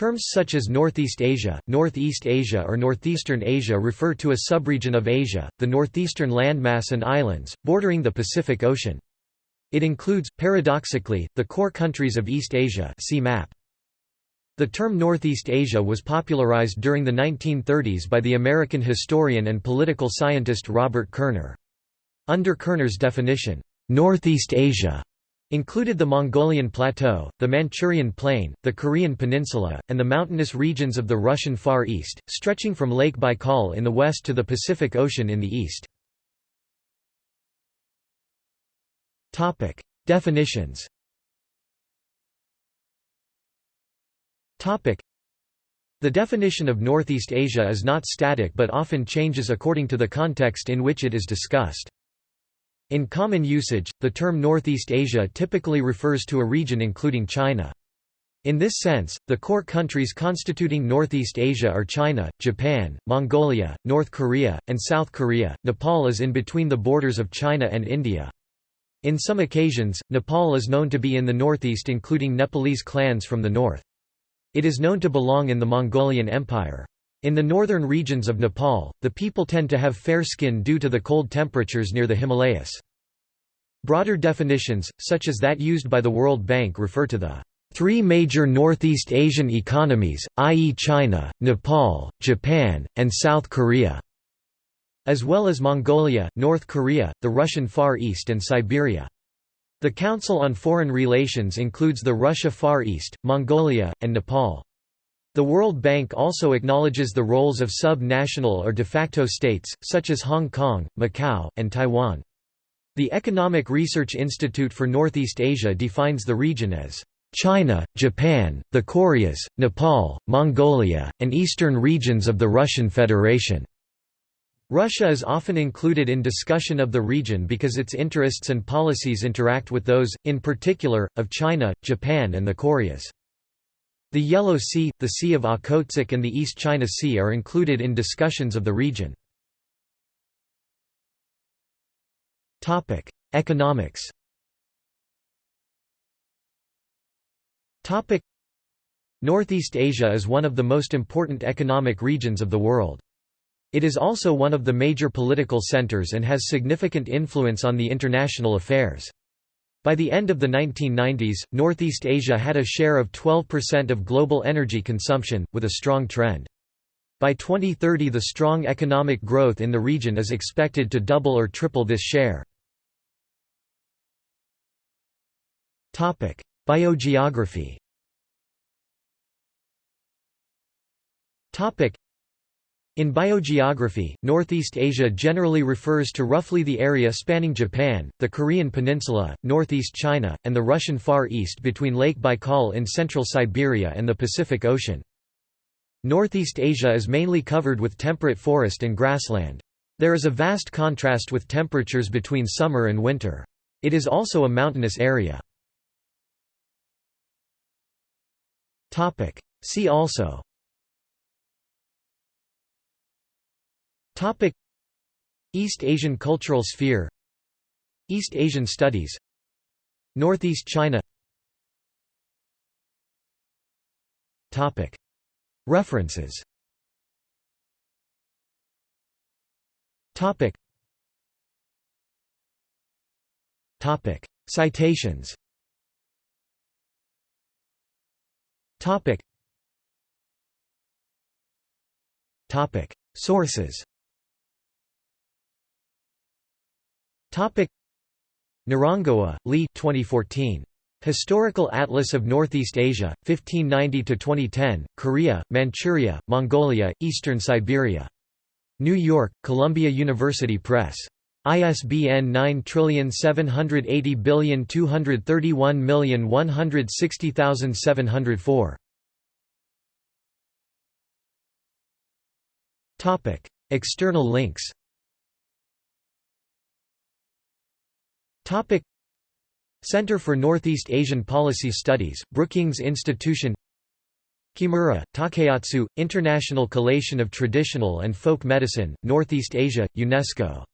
Terms such as Northeast Asia, Northeast Asia or Northeastern Asia refer to a subregion of Asia, the northeastern landmass and islands, bordering the Pacific Ocean. It includes, paradoxically, the core countries of East Asia see map. The term Northeast Asia was popularized during the 1930s by the American historian and political scientist Robert Kerner. Under Kerner's definition, Northeast Asia included the Mongolian Plateau, the Manchurian Plain, the Korean Peninsula, and the mountainous regions of the Russian Far East, stretching from Lake Baikal in the west to the Pacific Ocean in the east. Definitions The definition of Northeast Asia is not static but often changes according to the context in which it is discussed. In common usage, the term Northeast Asia typically refers to a region including China. In this sense, the core countries constituting Northeast Asia are China, Japan, Mongolia, North Korea, and South Korea. Nepal is in between the borders of China and India. In some occasions, Nepal is known to be in the northeast including Nepalese clans from the north. It is known to belong in the Mongolian Empire. In the northern regions of Nepal, the people tend to have fair skin due to the cold temperatures near the Himalayas. Broader definitions, such as that used by the World Bank refer to the three major Northeast Asian economies, i.e. China, Nepal, Japan, and South Korea, as well as Mongolia, North Korea, the Russian Far East and Siberia. The Council on Foreign Relations includes the Russia Far East, Mongolia, and Nepal. The World Bank also acknowledges the roles of sub-national or de facto states, such as Hong Kong, Macau, and Taiwan. The Economic Research Institute for Northeast Asia defines the region as China, Japan, the Koreas, Nepal, Mongolia, and eastern regions of the Russian Federation. Russia is often included in discussion of the region because its interests and policies interact with those, in particular, of China, Japan and the Koreas. The Yellow Sea, the Sea of Okhotsk and the East China Sea are included in discussions of the region. Economics Northeast Asia is one of the most important economic regions of the world. It is also one of the major political centers and has significant influence on the international affairs. By the end of the 1990s, Northeast Asia had a share of 12% of global energy consumption, with a strong trend. By 2030 the strong economic growth in the region is expected to double or triple this share. Biogeography in biogeography, Northeast Asia generally refers to roughly the area spanning Japan, the Korean peninsula, northeast China, and the Russian Far East between Lake Baikal in central Siberia and the Pacific Ocean. Northeast Asia is mainly covered with temperate forest and grassland. There is a vast contrast with temperatures between summer and winter. It is also a mountainous area. See also Topic. East Asian cultural sphere. East Asian studies. Northeast China. Topic. References. Topic. Topic. Citations. Topic. Topic. Sources Narangoa, Li 2014. Historical Atlas of Northeast Asia, 1590–2010, Korea, Manchuria, Mongolia, Eastern Siberia. New York, Columbia University Press. ISBN 9780231160704. External links Topic. Center for Northeast Asian Policy Studies, Brookings Institution. Kimura, Takeatsu, International Collation of Traditional and Folk Medicine, Northeast Asia, UNESCO